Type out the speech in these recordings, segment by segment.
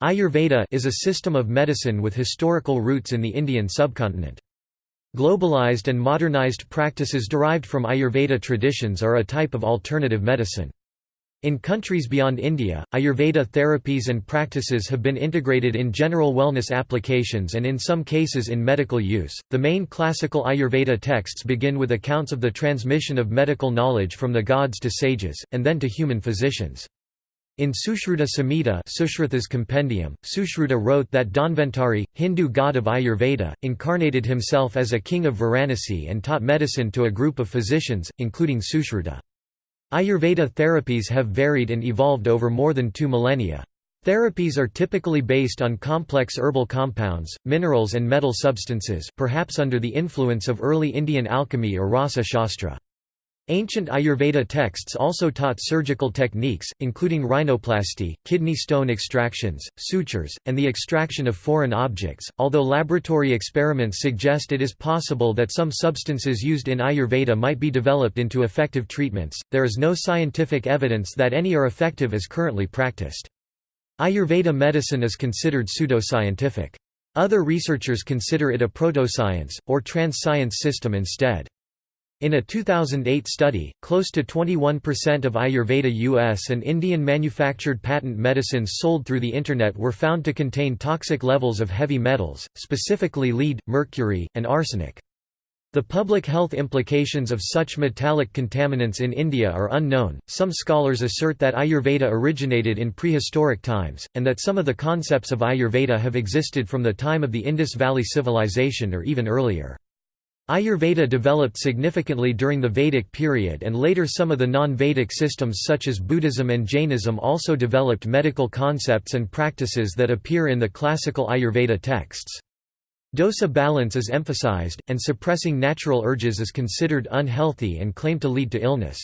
Ayurveda is a system of medicine with historical roots in the Indian subcontinent. Globalized and modernized practices derived from Ayurveda traditions are a type of alternative medicine. In countries beyond India, Ayurveda therapies and practices have been integrated in general wellness applications and in some cases in medical use. The main classical Ayurveda texts begin with accounts of the transmission of medical knowledge from the gods to sages, and then to human physicians. In Sushruta Samhita Sushruta's compendium, Sushruta wrote that Dhanvantari, Hindu god of Ayurveda, incarnated himself as a king of Varanasi and taught medicine to a group of physicians, including Sushruta. Ayurveda therapies have varied and evolved over more than two millennia. Therapies are typically based on complex herbal compounds, minerals and metal substances perhaps under the influence of early Indian alchemy or rasa shastra. Ancient Ayurveda texts also taught surgical techniques, including rhinoplasty, kidney stone extractions, sutures, and the extraction of foreign objects. Although laboratory experiments suggest it is possible that some substances used in Ayurveda might be developed into effective treatments, there is no scientific evidence that any are effective as currently practiced. Ayurveda medicine is considered pseudoscientific. Other researchers consider it a proto-science, or trans-science system instead. In a 2008 study, close to 21% of Ayurveda US and Indian manufactured patent medicines sold through the Internet were found to contain toxic levels of heavy metals, specifically lead, mercury, and arsenic. The public health implications of such metallic contaminants in India are unknown. Some scholars assert that Ayurveda originated in prehistoric times, and that some of the concepts of Ayurveda have existed from the time of the Indus Valley Civilization or even earlier. Ayurveda developed significantly during the Vedic period and later some of the non-Vedic systems such as Buddhism and Jainism also developed medical concepts and practices that appear in the classical Ayurveda texts. Dosa balance is emphasized, and suppressing natural urges is considered unhealthy and claimed to lead to illness.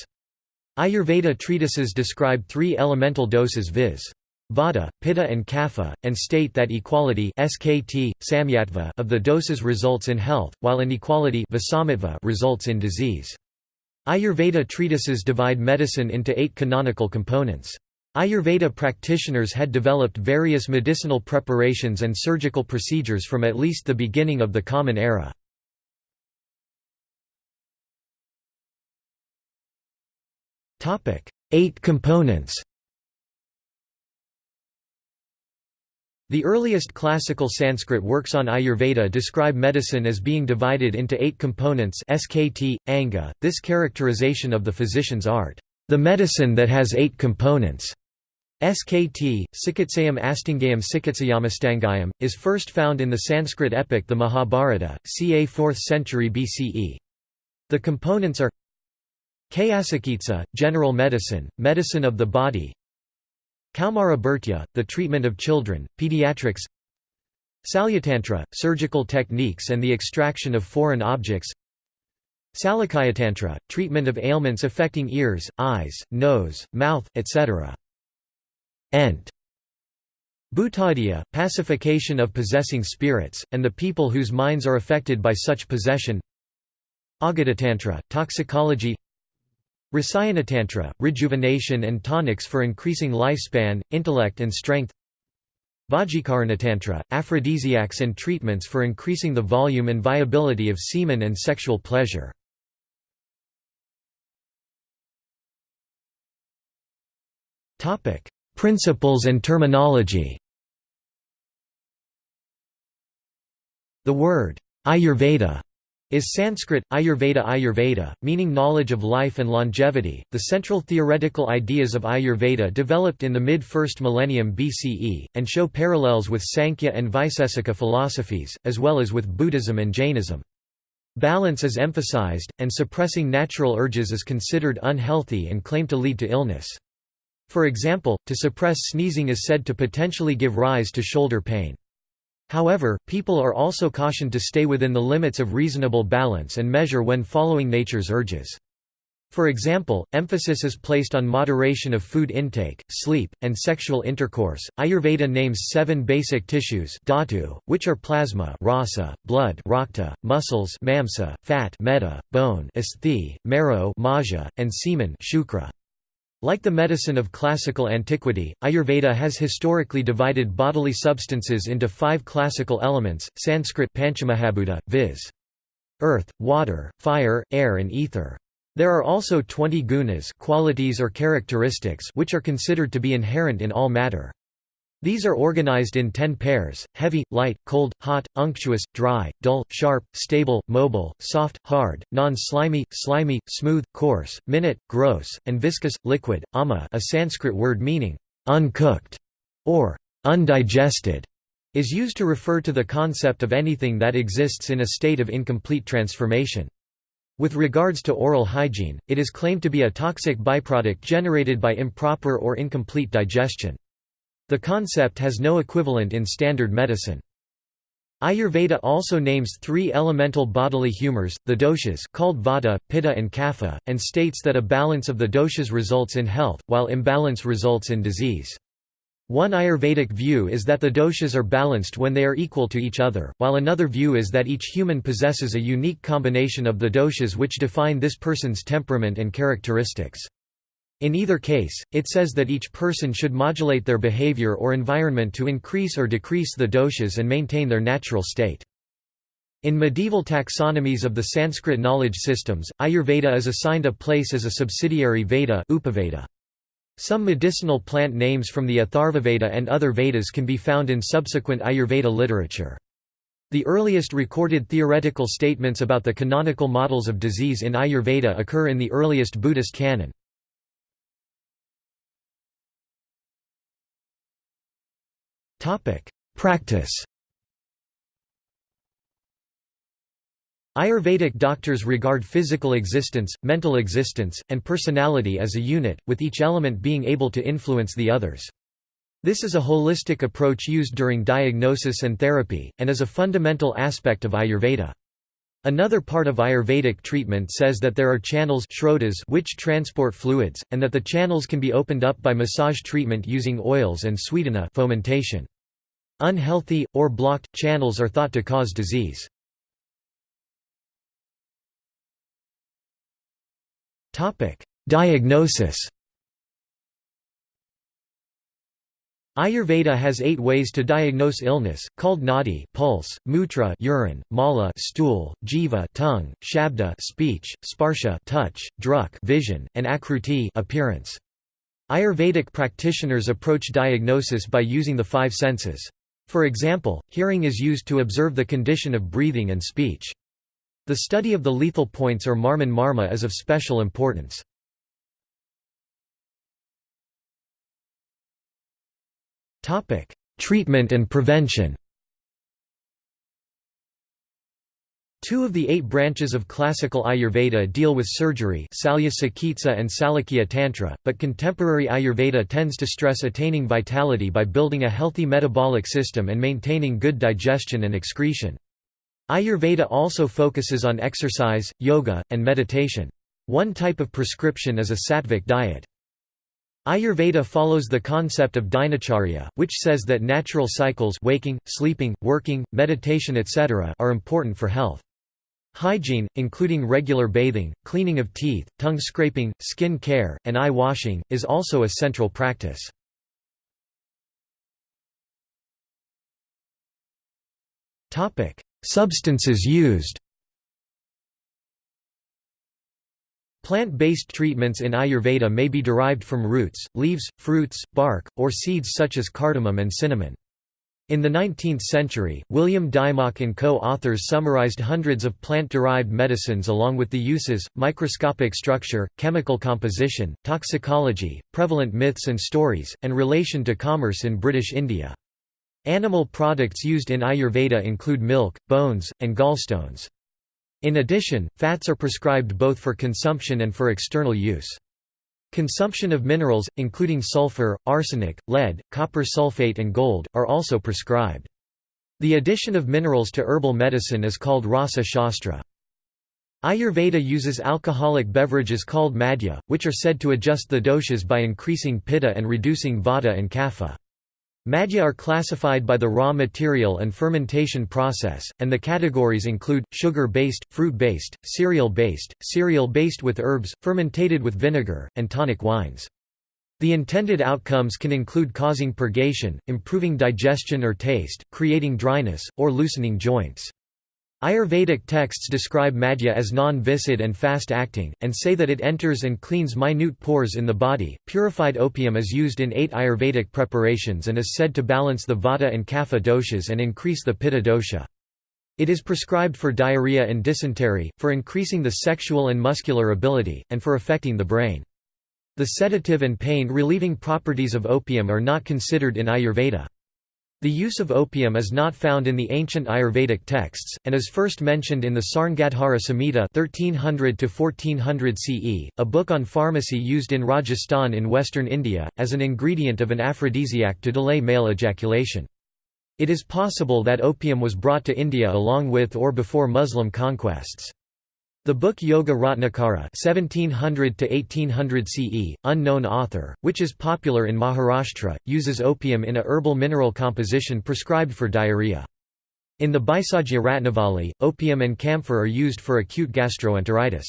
Ayurveda treatises describe three elemental doses viz. Vata, Pitta and Kapha, and state that equality SKT, samyatva of the doses results in health, while inequality results in disease. Ayurveda treatises divide medicine into eight canonical components. Ayurveda practitioners had developed various medicinal preparations and surgical procedures from at least the beginning of the Common Era. Eight components The earliest classical Sanskrit works on Ayurveda describe medicine as being divided into eight components SKT, Anga, this characterization of the physician's art, the medicine that has eight components. SKT, Sikitsayam Astingayam Sikitsayamastangayam, is first found in the Sanskrit epic the Mahabharata, ca 4th century BCE. The components are Kayasakitsa, general medicine, medicine of the body Kaumara Bhurtya, the treatment of children, pediatrics Salyatantra, surgical techniques and the extraction of foreign objects Salakayatantra, treatment of ailments affecting ears, eyes, nose, mouth, etc. Ent. Bhutadya, pacification of possessing spirits, and the people whose minds are affected by such possession Agatatantra, toxicology Rasayanatantra, rejuvenation and tonics for increasing lifespan, intellect and strength Vajjikaranatantra, aphrodisiacs and treatments for increasing the volume and viability of semen and sexual pleasure. Principles and terminology The word, Ayurveda is Sanskrit, Ayurveda Ayurveda, meaning knowledge of life and longevity. The central theoretical ideas of Ayurveda developed in the mid 1st millennium BCE, and show parallels with Sankhya and Vaisesika philosophies, as well as with Buddhism and Jainism. Balance is emphasized, and suppressing natural urges is considered unhealthy and claimed to lead to illness. For example, to suppress sneezing is said to potentially give rise to shoulder pain. However, people are also cautioned to stay within the limits of reasonable balance and measure when following nature's urges. For example, emphasis is placed on moderation of food intake, sleep, and sexual intercourse. Ayurveda names seven basic tissues dhatu, which are plasma rasa, blood rakta, muscles mamsa, fat meta, bone asthi, marrow maja, and semen shukra. Like the medicine of classical antiquity, Ayurveda has historically divided bodily substances into five classical elements, Sanskrit Panchamahabhuta, viz. earth, water, fire, air and ether. There are also 20 gunas qualities or characteristics which are considered to be inherent in all matter. These are organized in ten pairs, heavy, light, cold, hot, unctuous, dry, dull, sharp, stable, mobile, soft, hard, non-slimy, slimy, smooth, coarse, minute, gross, and viscous, liquid. Ama a Sanskrit word meaning, uncooked, or undigested, is used to refer to the concept of anything that exists in a state of incomplete transformation. With regards to oral hygiene, it is claimed to be a toxic byproduct generated by improper or incomplete digestion. The concept has no equivalent in standard medicine. Ayurveda also names three elemental bodily humors, the doshas called vata, pitta and kapha, and states that a balance of the doshas results in health, while imbalance results in disease. One Ayurvedic view is that the doshas are balanced when they are equal to each other, while another view is that each human possesses a unique combination of the doshas which define this person's temperament and characteristics. In either case, it says that each person should modulate their behavior or environment to increase or decrease the doshas and maintain their natural state. In medieval taxonomies of the Sanskrit knowledge systems, Ayurveda is assigned a place as a subsidiary Veda Upaveda. Some medicinal plant names from the Atharvaveda and other Vedas can be found in subsequent Ayurveda literature. The earliest recorded theoretical statements about the canonical models of disease in Ayurveda occur in the earliest Buddhist canon. Practice Ayurvedic doctors regard physical existence, mental existence, and personality as a unit, with each element being able to influence the others. This is a holistic approach used during diagnosis and therapy, and is a fundamental aspect of Ayurveda. Another part of Ayurvedic treatment says that there are channels which transport fluids, and that the channels can be opened up by massage treatment using oils and swedana fomentation. Unhealthy, or blocked, channels are thought to cause disease. Diagnosis Ayurveda has eight ways to diagnose illness, called nadi pulse, mutra urine, mala stool, jiva tongue, shabda speech, sparsha touch, druk vision, and akruti appearance. Ayurvedic practitioners approach diagnosis by using the five senses. For example, hearing is used to observe the condition of breathing and speech. The study of the lethal points or marman marma is of special importance. Treatment and prevention Two of the eight branches of classical Ayurveda deal with surgery Salya and Salakya Tantra, but contemporary Ayurveda tends to stress attaining vitality by building a healthy metabolic system and maintaining good digestion and excretion. Ayurveda also focuses on exercise, yoga, and meditation. One type of prescription is a sattvic diet. Ayurveda follows the concept of dinacharya, which says that natural cycles waking, sleeping, working, meditation etc. are important for health. Hygiene, including regular bathing, cleaning of teeth, tongue scraping, skin care, and eye washing, is also a central practice. Substances used Plant-based treatments in Ayurveda may be derived from roots, leaves, fruits, bark, or seeds such as cardamom and cinnamon. In the 19th century, William Dymock and co-authors summarized hundreds of plant-derived medicines along with the uses, microscopic structure, chemical composition, toxicology, prevalent myths and stories, and relation to commerce in British India. Animal products used in Ayurveda include milk, bones, and gallstones. In addition, fats are prescribed both for consumption and for external use. Consumption of minerals, including sulfur, arsenic, lead, copper sulfate and gold, are also prescribed. The addition of minerals to herbal medicine is called rasa shastra. Ayurveda uses alcoholic beverages called madhya, which are said to adjust the doshas by increasing pitta and reducing vata and kapha. Madhya are classified by the raw material and fermentation process, and the categories include, sugar-based, fruit-based, cereal-based, cereal-based with herbs, fermentated with vinegar, and tonic wines. The intended outcomes can include causing purgation, improving digestion or taste, creating dryness, or loosening joints. Ayurvedic texts describe madhya as non-viscid and fast-acting, and say that it enters and cleans minute pores in the body. Purified opium is used in eight Ayurvedic preparations and is said to balance the vata and kapha doshas and increase the pitta dosha. It is prescribed for diarrhea and dysentery, for increasing the sexual and muscular ability, and for affecting the brain. The sedative and pain-relieving properties of opium are not considered in Ayurveda. The use of opium is not found in the ancient Ayurvedic texts, and is first mentioned in the Sarngadhara Samhita 1300 CE, a book on pharmacy used in Rajasthan in western India, as an ingredient of an aphrodisiac to delay male ejaculation. It is possible that opium was brought to India along with or before Muslim conquests. The book Yoga Ratnakara (1700–1800 CE, unknown author, which is popular in Maharashtra, uses opium in a herbal mineral composition prescribed for diarrhea. In the Bhaisajya Ratnavali, opium and camphor are used for acute gastroenteritis.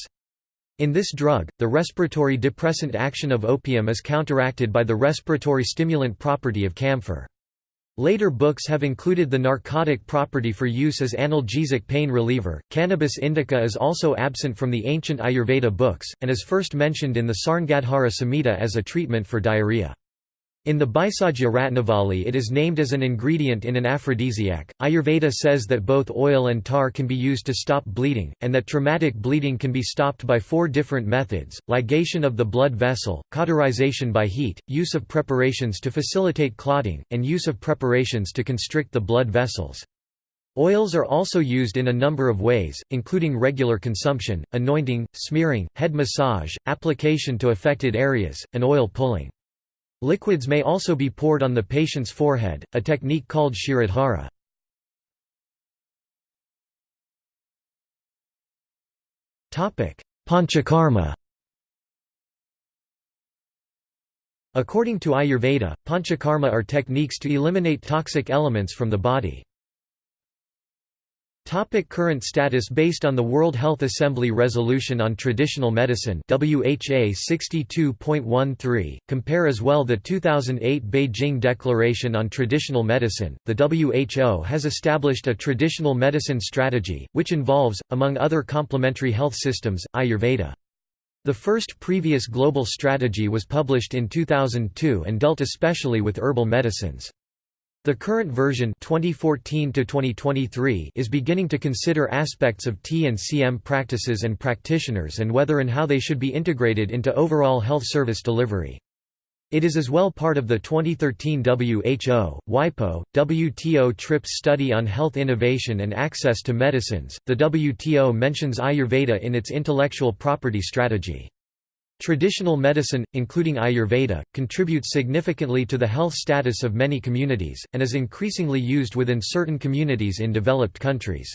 In this drug, the respiratory depressant action of opium is counteracted by the respiratory stimulant property of camphor. Later books have included the narcotic property for use as analgesic pain reliever. Cannabis indica is also absent from the ancient Ayurveda books, and is first mentioned in the Sarngadhara Samhita as a treatment for diarrhea. In the Bhaisajya Ratnavali it is named as an ingredient in an aphrodisiac. Ayurveda says that both oil and tar can be used to stop bleeding, and that traumatic bleeding can be stopped by four different methods, ligation of the blood vessel, cauterization by heat, use of preparations to facilitate clotting, and use of preparations to constrict the blood vessels. Oils are also used in a number of ways, including regular consumption, anointing, smearing, head massage, application to affected areas, and oil pulling. Liquids may also be poured on the patient's forehead, a technique called Shirodhara. Panchakarma According to Ayurveda, panchakarma are techniques to eliminate toxic elements from the body. Topic current status Based on the World Health Assembly Resolution on Traditional Medicine WHA 62.13, compare as well the 2008 Beijing Declaration on Traditional Medicine, the WHO has established a traditional medicine strategy, which involves, among other complementary health systems, Ayurveda. The first previous global strategy was published in 2002 and dealt especially with herbal medicines. The current version 2014 is beginning to consider aspects of T and CM practices and practitioners and whether and how they should be integrated into overall health service delivery. It is as well part of the 2013 WHO, WIPO, WTO TRIPS study on health innovation and access to medicines. The WTO mentions Ayurveda in its intellectual property strategy. Traditional medicine, including Ayurveda, contributes significantly to the health status of many communities, and is increasingly used within certain communities in developed countries.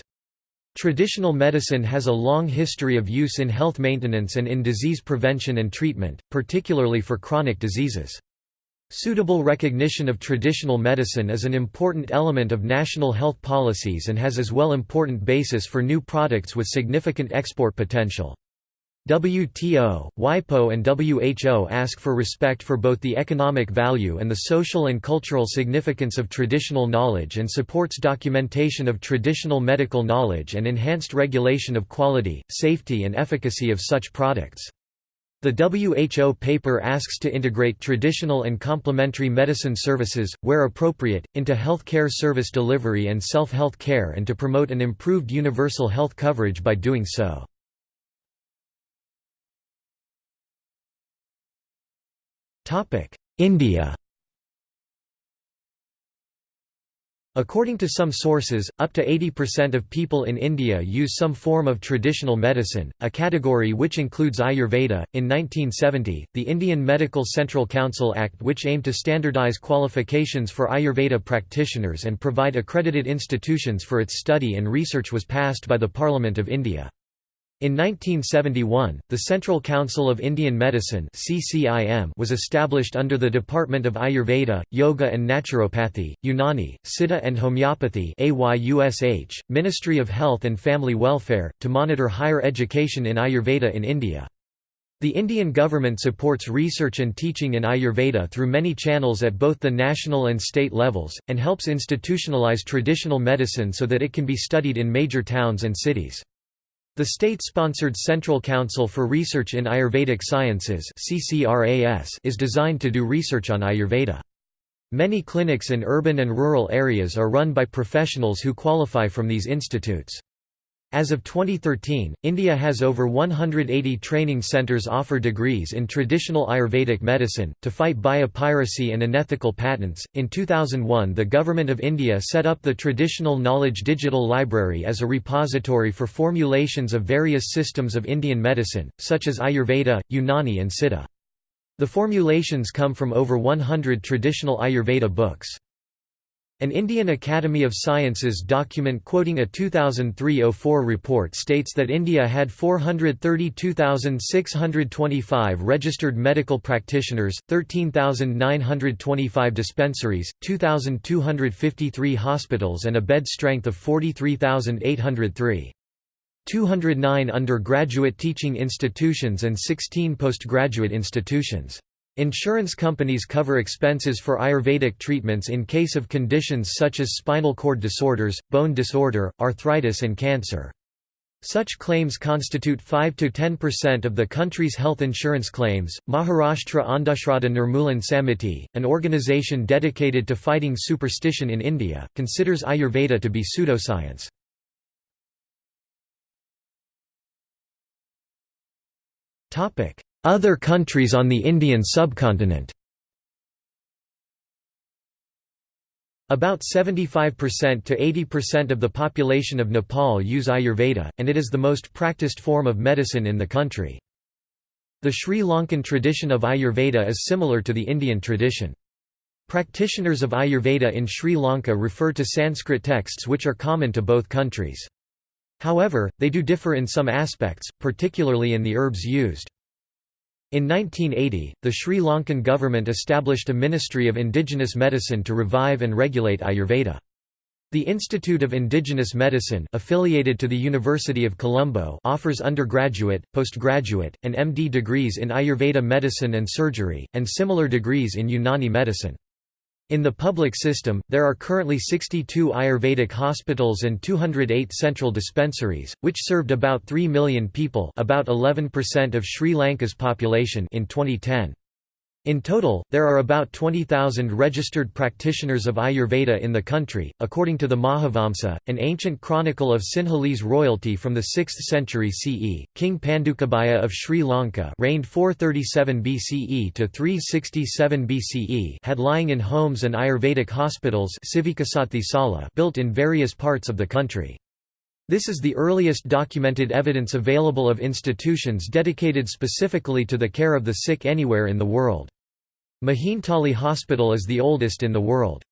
Traditional medicine has a long history of use in health maintenance and in disease prevention and treatment, particularly for chronic diseases. Suitable recognition of traditional medicine is an important element of national health policies and has as well important basis for new products with significant export potential. WTO, WIPO and WHO ask for respect for both the economic value and the social and cultural significance of traditional knowledge and supports documentation of traditional medical knowledge and enhanced regulation of quality, safety and efficacy of such products. The WHO paper asks to integrate traditional and complementary medicine services, where appropriate, into healthcare service delivery and self-health care and to promote an improved universal health coverage by doing so. India According to some sources, up to 80% of people in India use some form of traditional medicine, a category which includes Ayurveda. In 1970, the Indian Medical Central Council Act, which aimed to standardize qualifications for Ayurveda practitioners and provide accredited institutions for its study and research, was passed by the Parliament of India. In 1971, the Central Council of Indian Medicine was established under the Department of Ayurveda, Yoga and Naturopathy, Unani, Siddha and Homeopathy Ministry of Health and Family Welfare, to monitor higher education in Ayurveda in India. The Indian government supports research and teaching in Ayurveda through many channels at both the national and state levels, and helps institutionalize traditional medicine so that it can be studied in major towns and cities. The state-sponsored Central Council for Research in Ayurvedic Sciences is designed to do research on Ayurveda. Many clinics in urban and rural areas are run by professionals who qualify from these institutes. As of 2013, India has over 180 training centres offer degrees in traditional Ayurvedic medicine. To fight biopiracy and unethical patents, in 2001 the Government of India set up the Traditional Knowledge Digital Library as a repository for formulations of various systems of Indian medicine, such as Ayurveda, Unani, and Siddha. The formulations come from over 100 traditional Ayurveda books. An Indian Academy of Sciences document quoting a 2003-04 report states that India had 432,625 registered medical practitioners, 13,925 dispensaries, 2,253 hospitals and a bed strength of 43,803. 209 undergraduate teaching institutions and 16 postgraduate institutions. Insurance companies cover expenses for Ayurvedic treatments in case of conditions such as spinal cord disorders, bone disorder, arthritis and cancer. Such claims constitute 5 to 10% of the country's health insurance claims. Maharashtra Andhashraddha Nirmulan Samiti, an organization dedicated to fighting superstition in India, considers Ayurveda to be pseudoscience. Topic: other countries on the Indian subcontinent About 75% to 80% of the population of Nepal use Ayurveda, and it is the most practiced form of medicine in the country. The Sri Lankan tradition of Ayurveda is similar to the Indian tradition. Practitioners of Ayurveda in Sri Lanka refer to Sanskrit texts which are common to both countries. However, they do differ in some aspects, particularly in the herbs used. In 1980, the Sri Lankan government established a Ministry of Indigenous Medicine to revive and regulate Ayurveda. The Institute of Indigenous Medicine affiliated to the University of Colombo offers undergraduate, postgraduate, and MD degrees in Ayurveda medicine and surgery, and similar degrees in Unani medicine. In the public system, there are currently 62 Ayurvedic hospitals and 208 central dispensaries, which served about 3 million people about 11% of Sri Lanka's population in 2010. In total, there are about 20,000 registered practitioners of Ayurveda in the country, according to the Mahavamsa, an ancient chronicle of Sinhalese royalty from the 6th century CE. King Pandukabhaya of Sri Lanka reigned 437 BCE to 367 BCE had lying in homes and Ayurvedic hospitals built in various parts of the country. This is the earliest documented evidence available of institutions dedicated specifically to the care of the sick anywhere in the world. Mihintale Hospital is the oldest in the world.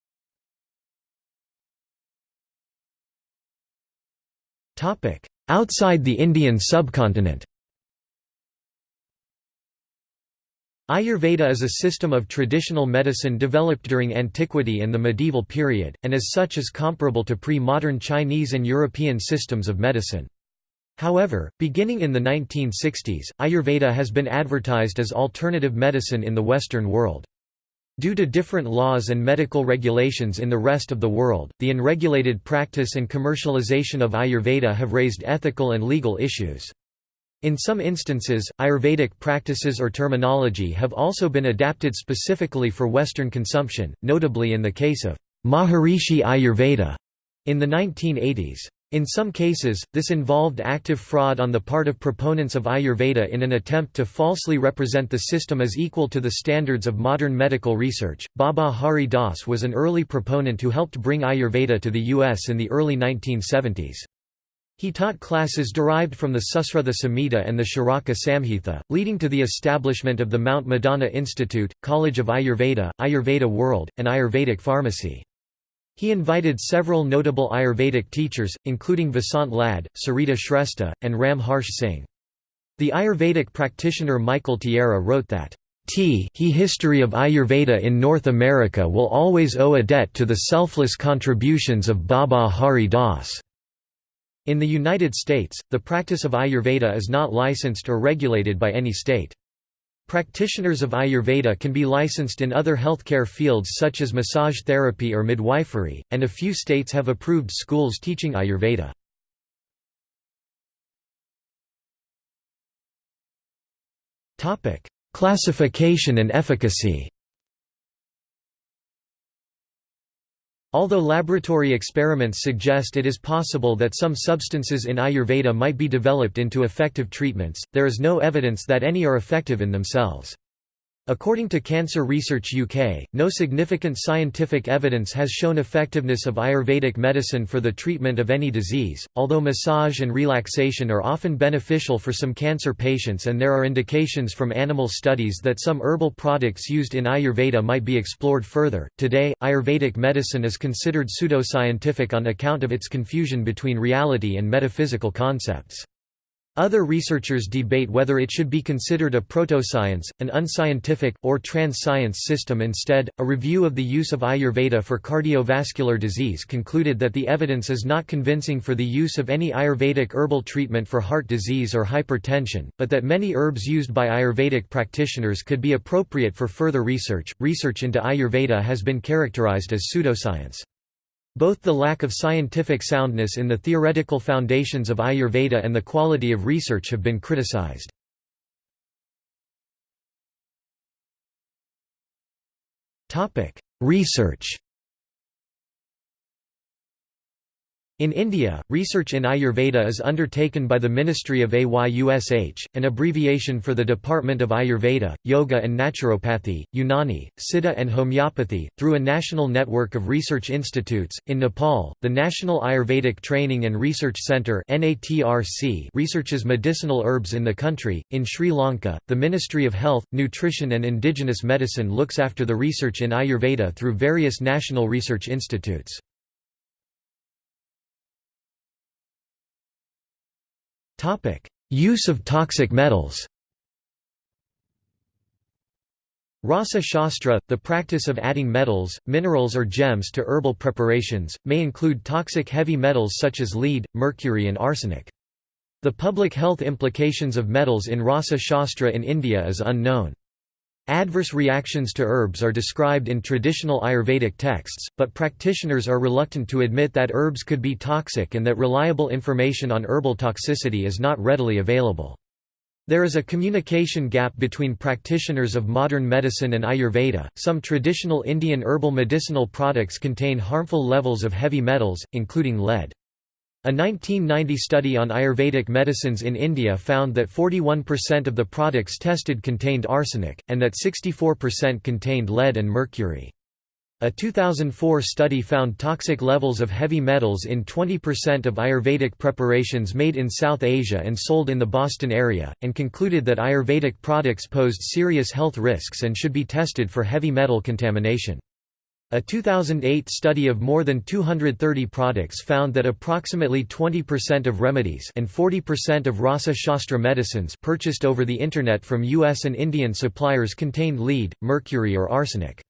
Outside the Indian subcontinent Ayurveda is a system of traditional medicine developed during antiquity and the medieval period, and as such is comparable to pre-modern Chinese and European systems of medicine. However, beginning in the 1960s, Ayurveda has been advertised as alternative medicine in the Western world. Due to different laws and medical regulations in the rest of the world, the unregulated practice and commercialization of Ayurveda have raised ethical and legal issues. In some instances, Ayurvedic practices or terminology have also been adapted specifically for Western consumption, notably in the case of Maharishi Ayurveda in the 1980s. In some cases, this involved active fraud on the part of proponents of Ayurveda in an attempt to falsely represent the system as equal to the standards of modern medical research. Baba Hari Das was an early proponent who helped bring Ayurveda to the US in the early 1970s. He taught classes derived from the Susrutha Samhita and the Charaka Samhita, leading to the establishment of the Mount Madonna Institute, College of Ayurveda, Ayurveda World, and Ayurvedic Pharmacy. He invited several notable Ayurvedic teachers, including Vasant Lad, Sarita Shrestha, and Ram Harsh Singh. The Ayurvedic practitioner Michael Tierra wrote that, T he history of Ayurveda in North America will always owe a debt to the selfless contributions of Baba Hari Das. In the United States, the practice of Ayurveda is not licensed or regulated by any state. Practitioners of Ayurveda can be licensed in other healthcare fields such as massage therapy or midwifery, and a few states have approved schools teaching Ayurveda. Classification and efficacy Although laboratory experiments suggest it is possible that some substances in Ayurveda might be developed into effective treatments, there is no evidence that any are effective in themselves. According to Cancer Research UK, no significant scientific evidence has shown effectiveness of Ayurvedic medicine for the treatment of any disease, although massage and relaxation are often beneficial for some cancer patients and there are indications from animal studies that some herbal products used in Ayurveda might be explored further. Today, Ayurvedic medicine is considered pseudoscientific on account of its confusion between reality and metaphysical concepts. Other researchers debate whether it should be considered a proto-science, an unscientific, or trans-science system instead. A review of the use of Ayurveda for cardiovascular disease concluded that the evidence is not convincing for the use of any Ayurvedic herbal treatment for heart disease or hypertension, but that many herbs used by Ayurvedic practitioners could be appropriate for further research. Research into Ayurveda has been characterized as pseudoscience. Both the lack of scientific soundness in the theoretical foundations of Ayurveda and the quality of research have been criticized. Research In India, research in Ayurveda is undertaken by the Ministry of AYUSH, an abbreviation for the Department of Ayurveda, Yoga and Naturopathy, Unani, Siddha and Homeopathy, through a national network of research institutes. In Nepal, the National Ayurvedic Training and Research Centre researches medicinal herbs in the country. In Sri Lanka, the Ministry of Health, Nutrition and Indigenous Medicine looks after the research in Ayurveda through various national research institutes. Use of toxic metals Rasa Shastra, the practice of adding metals, minerals or gems to herbal preparations, may include toxic heavy metals such as lead, mercury and arsenic. The public health implications of metals in Rasa Shastra in India is unknown. Adverse reactions to herbs are described in traditional Ayurvedic texts, but practitioners are reluctant to admit that herbs could be toxic and that reliable information on herbal toxicity is not readily available. There is a communication gap between practitioners of modern medicine and Ayurveda. Some traditional Indian herbal medicinal products contain harmful levels of heavy metals, including lead. A 1990 study on Ayurvedic medicines in India found that 41% of the products tested contained arsenic, and that 64% contained lead and mercury. A 2004 study found toxic levels of heavy metals in 20% of Ayurvedic preparations made in South Asia and sold in the Boston area, and concluded that Ayurvedic products posed serious health risks and should be tested for heavy metal contamination. A 2008 study of more than 230 products found that approximately 20% of remedies and 40% of Rasa Shastra medicines purchased over the Internet from U.S. and Indian suppliers contained lead, mercury or arsenic.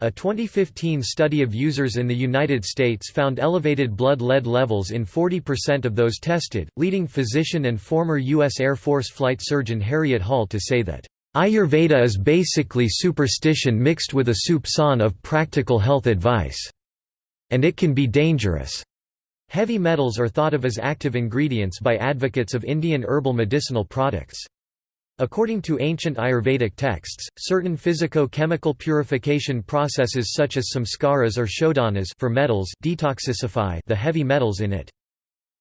A 2015 study of users in the United States found elevated blood lead levels in 40% of those tested, leading physician and former U.S. Air Force flight surgeon Harriet Hall to say that Ayurveda is basically superstition mixed with a soupçon of practical health advice. And it can be dangerous. Heavy metals are thought of as active ingredients by advocates of Indian herbal medicinal products. According to ancient Ayurvedic texts, certain physico-chemical purification processes such as samskaras or shodhanas for metals detoxify the heavy metals in it.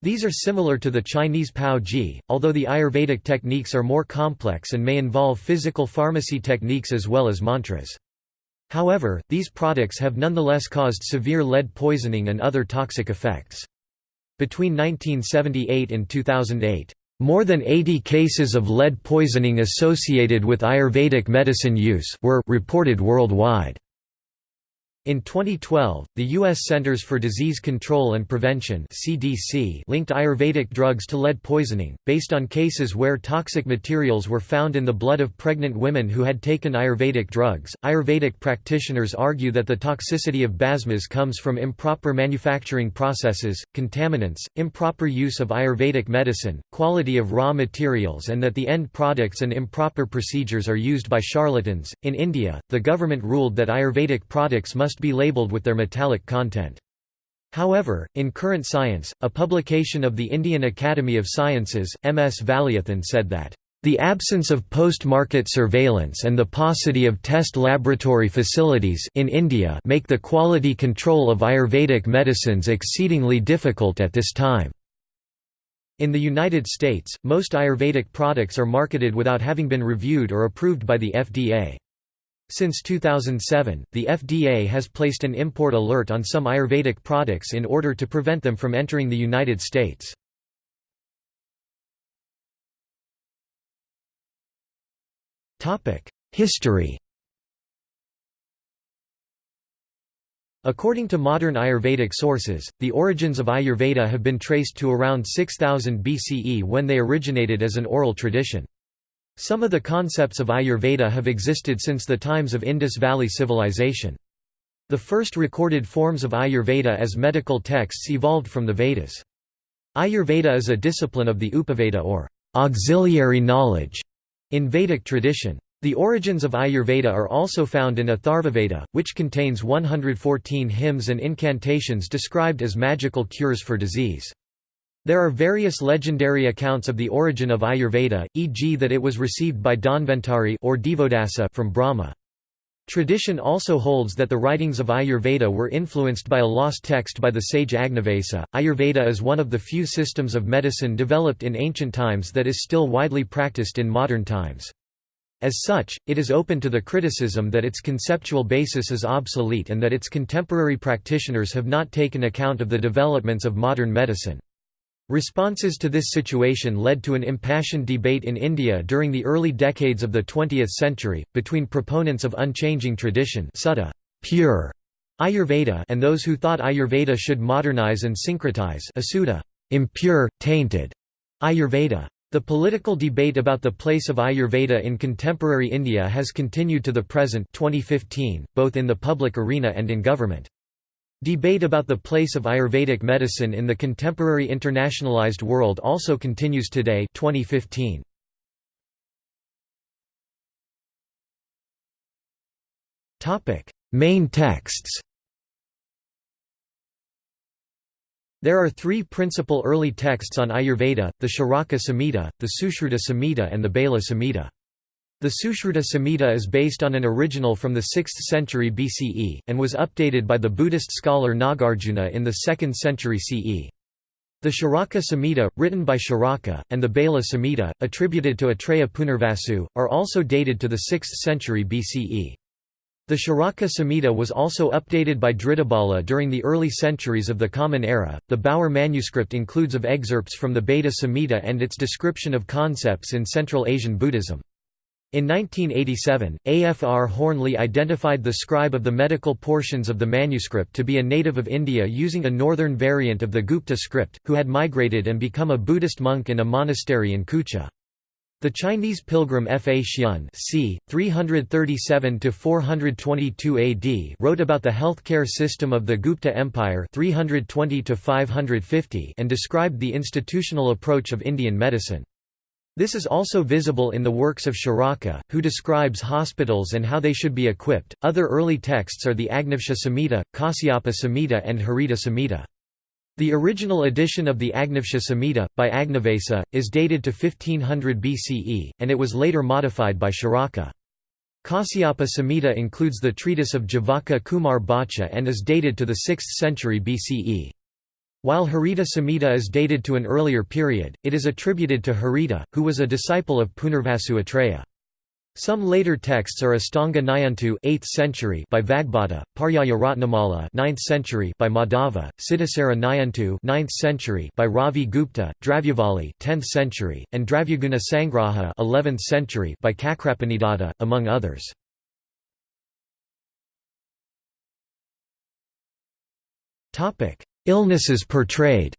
These are similar to the Chinese Paozhi, although the Ayurvedic techniques are more complex and may involve physical pharmacy techniques as well as mantras. However, these products have nonetheless caused severe lead poisoning and other toxic effects. Between 1978 and 2008, more than 80 cases of lead poisoning associated with Ayurvedic medicine use were reported worldwide. In 2012, the U.S. Centers for Disease Control and Prevention (CDC) linked Ayurvedic drugs to lead poisoning, based on cases where toxic materials were found in the blood of pregnant women who had taken Ayurvedic drugs. Ayurvedic practitioners argue that the toxicity of bhasmas comes from improper manufacturing processes, contaminants, improper use of Ayurvedic medicine, quality of raw materials, and that the end products and improper procedures are used by charlatans. In India, the government ruled that Ayurvedic products must must be labeled with their metallic content. However, in Current Science, a publication of the Indian Academy of Sciences, M.S. Valiathan said that, "...the absence of post-market surveillance and the paucity of test laboratory facilities in India make the quality control of Ayurvedic medicines exceedingly difficult at this time." In the United States, most Ayurvedic products are marketed without having been reviewed or approved by the FDA. Since 2007, the FDA has placed an import alert on some Ayurvedic products in order to prevent them from entering the United States. History According to modern Ayurvedic sources, the origins of Ayurveda have been traced to around 6000 BCE when they originated as an oral tradition. Some of the concepts of Ayurveda have existed since the times of Indus Valley Civilization. The first recorded forms of Ayurveda as medical texts evolved from the Vedas. Ayurveda is a discipline of the Upaveda or auxiliary knowledge in Vedic tradition. The origins of Ayurveda are also found in Atharvaveda, which contains 114 hymns and incantations described as magical cures for disease. There are various legendary accounts of the origin of Ayurveda, e.g. that it was received by Dhanvantari or Divodasa from Brahma. Tradition also holds that the writings of Ayurveda were influenced by a lost text by the sage Agnavesa. Ayurveda is one of the few systems of medicine developed in ancient times that is still widely practiced in modern times. As such, it is open to the criticism that its conceptual basis is obsolete and that its contemporary practitioners have not taken account of the developments of modern medicine. Responses to this situation led to an impassioned debate in India during the early decades of the 20th century, between proponents of unchanging tradition Sutta, pure Ayurveda and those who thought Ayurveda should modernize and syncretize Asudha, impure, tainted Ayurveda. The political debate about the place of Ayurveda in contemporary India has continued to the present 2015, both in the public arena and in government. Debate about the place of Ayurvedic medicine in the contemporary internationalized world also continues today 2015. Main texts There are three principal early texts on Ayurveda, the Charaka Samhita, the Sushruta Samhita and the Bhela Samhita. The Sushruta Samhita is based on an original from the 6th century BCE, and was updated by the Buddhist scholar Nagarjuna in the 2nd century CE. The Charaka Samhita, written by Charaka, and the Bhela Samhita, attributed to Atreya Punarvasu, are also dated to the 6th century BCE. The Charaka Samhita was also updated by Dridhabala during the early centuries of the Common Era. The Bower manuscript includes of excerpts from the Bheda Samhita and its description of concepts in Central Asian Buddhism. In 1987, AFR Hoernle identified the scribe of the medical portions of the manuscript to be a native of India using a northern variant of the Gupta script, who had migrated and become a Buddhist monk in a monastery in Kucha. The Chinese pilgrim Faxian c. 337–422 AD wrote about the healthcare system of the Gupta Empire 320 and described the institutional approach of Indian medicine. This is also visible in the works of Charaka, who describes hospitals and how they should be equipped. Other early texts are the Agnavesha Samhita, Kasyapa Samhita, and Harita Samhita. The original edition of the Agnavesha Samhita, by Agnavesa, is dated to 1500 BCE, and it was later modified by Charaka. Kasyapa Samhita includes the treatise of Jivaka Kumar Bhacha and is dated to the 6th century BCE. While Harita Samhita is dated to an earlier period, it is attributed to Harita, who was a disciple of Punarvasu Atreya. Some later texts are Astanga Nighantu 8th century by Vagbhata, Paryaya Ratnamala 9th century by Madhava, Siddhasara Nighantu 9th century by Ravi Gupta, Dravyavali 10th century, and Dravyaguna Sangraha 11th century by Chakrapanidatta, among others. Illnesses portrayed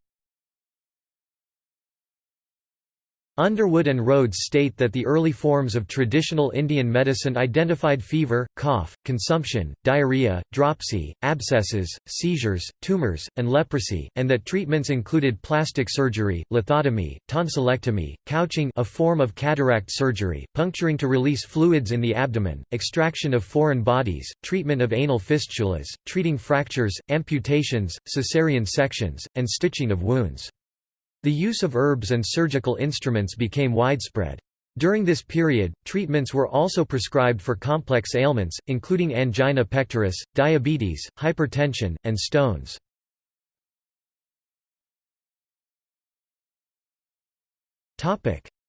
Underwood and Rhodes state that the early forms of traditional Indian medicine identified fever, cough, consumption, diarrhea, dropsy, abscesses, seizures, tumors, and leprosy, and that treatments included plastic surgery, lithotomy, tonsillectomy, couching a form of cataract surgery, puncturing to release fluids in the abdomen, extraction of foreign bodies, treatment of anal fistulas, treating fractures, amputations, caesarean sections, and stitching of wounds. The use of herbs and surgical instruments became widespread. During this period, treatments were also prescribed for complex ailments, including angina pectoris, diabetes, hypertension, and stones.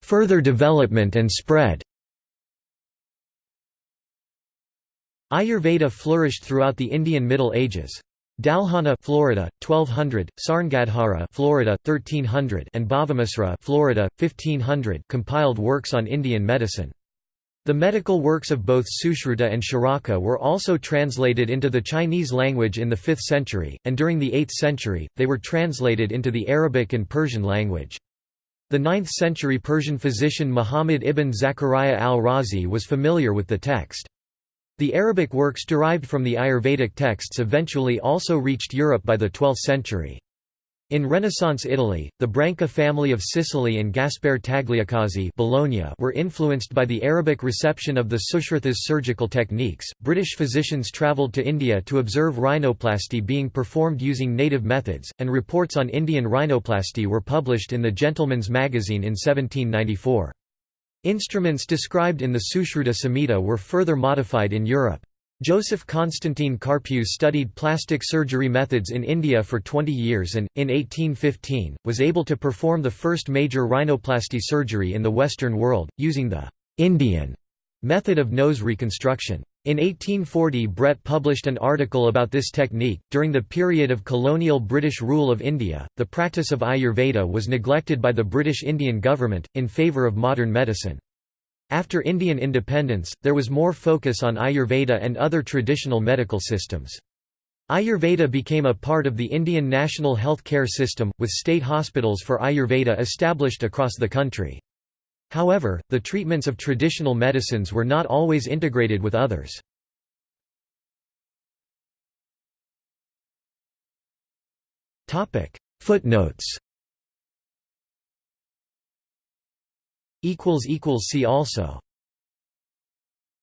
Further development and spread Ayurveda flourished throughout the Indian Middle Ages. Dalhana, Florida, 1200; Sarngadhara, Florida, 1300; and Bhavamisra, Florida, 1500, compiled works on Indian medicine. The medical works of both Sushruta and Charaka were also translated into the Chinese language in the 5th century, and during the 8th century, they were translated into the Arabic and Persian language. The 9th century Persian physician Muhammad ibn Zakaria al-Razi was familiar with the text. The Arabic works derived from the Ayurvedic texts eventually also reached Europe by the 12th century. In Renaissance Italy, the Branca family of Sicily and Gaspare Tagliacozzi Bologna were influenced by the Arabic reception of the Sushrutas surgical techniques. British physicians travelled to India to observe rhinoplasty being performed using native methods, and reports on Indian rhinoplasty were published in the Gentleman's Magazine in 1794. Instruments described in the Sushruta Samhita were further modified in Europe. Joseph Constantine Carpue studied plastic surgery methods in India for 20 years and, in 1815, was able to perform the first major rhinoplasty surgery in the Western world, using the «Indian» method of nose reconstruction. In 1840 Brett published an article about this technique. During the period of colonial British rule of India, the practice of Ayurveda was neglected by the British Indian government, in favour of modern medicine. After Indian independence, there was more focus on Ayurveda and other traditional medical systems. Ayurveda became a part of the Indian national health care system, with state hospitals for Ayurveda established across the country. However, the treatments of traditional medicines were not always integrated with others. Footnotes See also